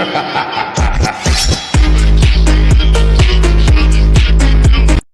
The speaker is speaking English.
นะคะ